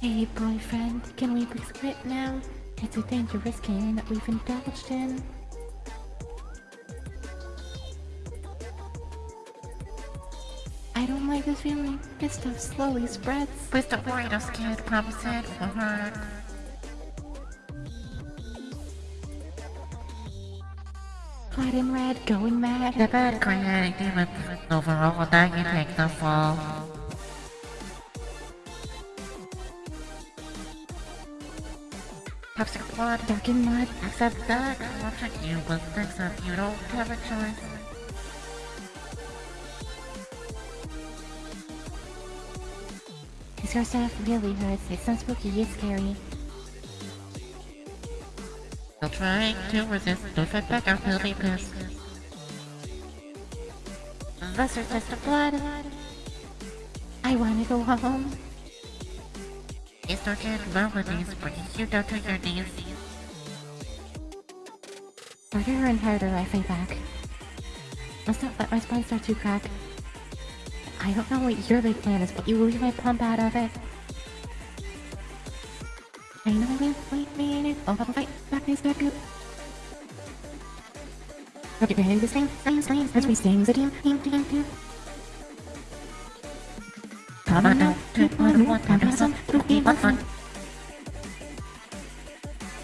Hey, boyfriend, can we please quit now? It's a dangerous game that we've indulged in. I don't like this feeling. This stuff slowly spreads. Please don't worry, no kid. Promise it won't hurt. Hot and red, going mad. The bad creating demons. Overall, now you take the fall. Toxic blood. Dark and mud. Accept that. Watching you will accept you don't have a choice. This stuff really hurts. It's not spooky, it's scary. Still trying to resist. Don't fight back he'll be pissed. Lesser test of blood. I wanna go home. Estrogen melodies bringing you down to your knees. Harder and harder I fight back. Let's not let my spine start to crack. I don't know what your big plan is, but you leave my pump out of it. I know will wait me I'll have a fight back nice back up. Okay, behind this thing, science, science, as we sing the team, team, team, team. Come on now, take one, one, time to some, to be fun.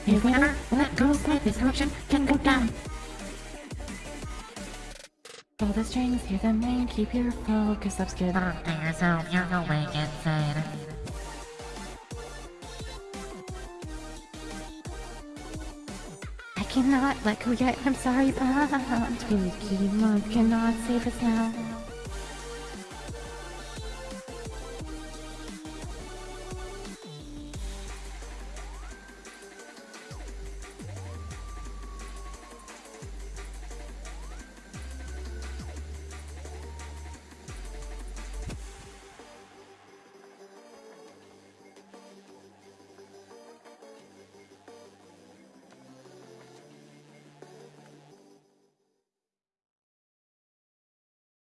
If we ever let go, this option can go down. Pull the strings, hear the main, keep your focus up, skid. Talk to yourself, you're going insane. I cannot let go yet, I'm sorry, but Month cannot save us now.